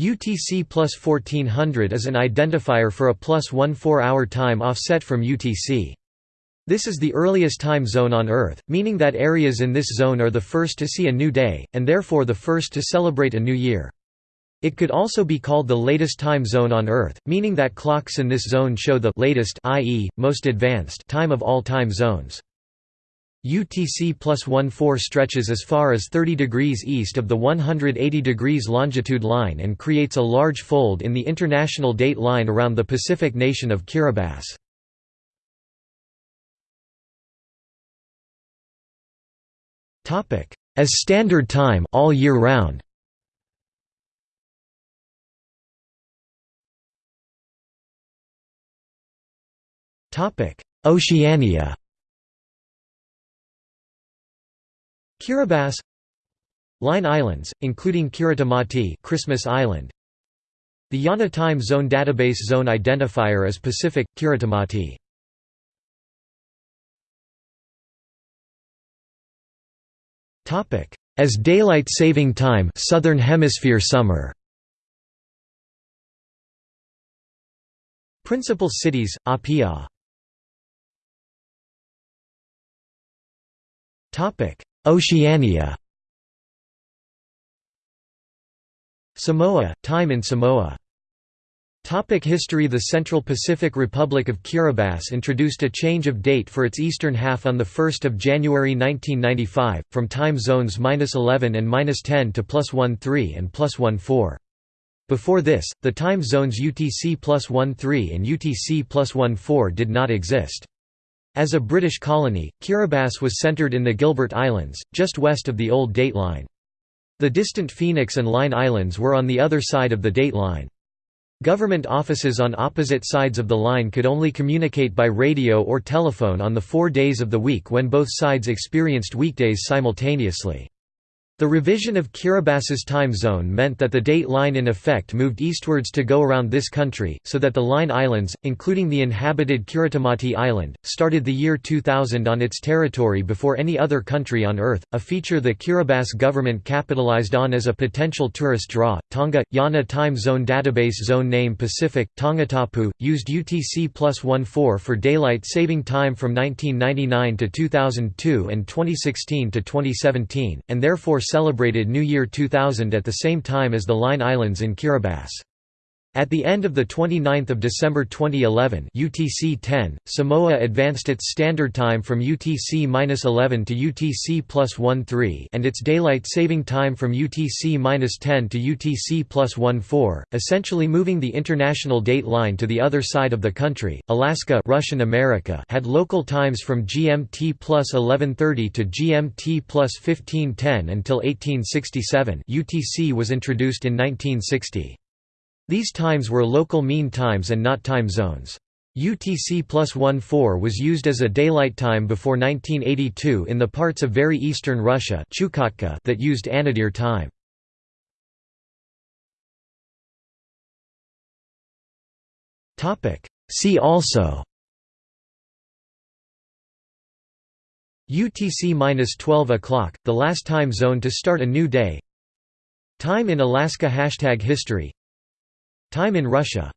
UTC plus 1400 is an identifier for a plus 1 4-hour time offset from UTC. This is the earliest time zone on Earth, meaning that areas in this zone are the first to see a new day, and therefore the first to celebrate a new year. It could also be called the latest time zone on Earth, meaning that clocks in this zone show the latest i.e., most advanced time of all time zones. UTC plus 14 stretches as far as 30 degrees east of the 180 degrees longitude line and creates a large fold in the international date line around the Pacific nation of Kiribati. As standard time all year round. Oceania Kiribati Line Islands, including Kiritimati Christmas Island. The IANA Time Zone Database Zone Identifier is Pacific, Kiritimati. As daylight saving time Southern Hemisphere summer. Principal cities, Apia Oceania Samoa – Time in Samoa Topic history The Central Pacific Republic of Kiribati introduced a change of date for its eastern half on 1 January 1995, from time zones -11 and -10 to +13 and +14. Before this, the time zones UTC +13 and UTC +14 did not exist. As a British colony, Kiribati was centred in the Gilbert Islands, just west of the old date line. The distant Phoenix and Line Islands were on the other side of the date line. Government offices on opposite sides of the line could only communicate by radio or telephone on the four days of the week when both sides experienced weekdays simultaneously. The revision of Kiribati's time zone meant that the date line in effect moved eastwards to go around this country, so that the Line Islands, including the inhabited Kiritimati Island, started the year 2000 on its territory before any other country on Earth, a feature the Kiribati government capitalized on as a potential tourist draw. Tonga – IANA Time Zone Database Zone Name Pacific, Tongatapu, used UTC plus 14 for daylight saving time from 1999 to 2002 and 2016 to 2017, and therefore celebrated New Year 2000 at the same time as the Line Islands in Kiribati. At the end of 29 December 2011 UTC-10, Samoa advanced its standard time from UTC-11 to UTC plus 13 and its daylight saving time from UTC-10 to UTC plus 14, essentially moving the international date line to the other side of the country. Alaska Russian America had local times from GMT plus 1130 to GMT plus 1510 until 1867 UTC was introduced in 1960. These times were local mean times and not time zones. UTC plus 14 was used as a daylight time before 1982 in the parts of very eastern Russia that used Anadyr time. See also UTC-12 o'clock, the last time zone to start a new day Time in Alaska Hashtag history Time in Russia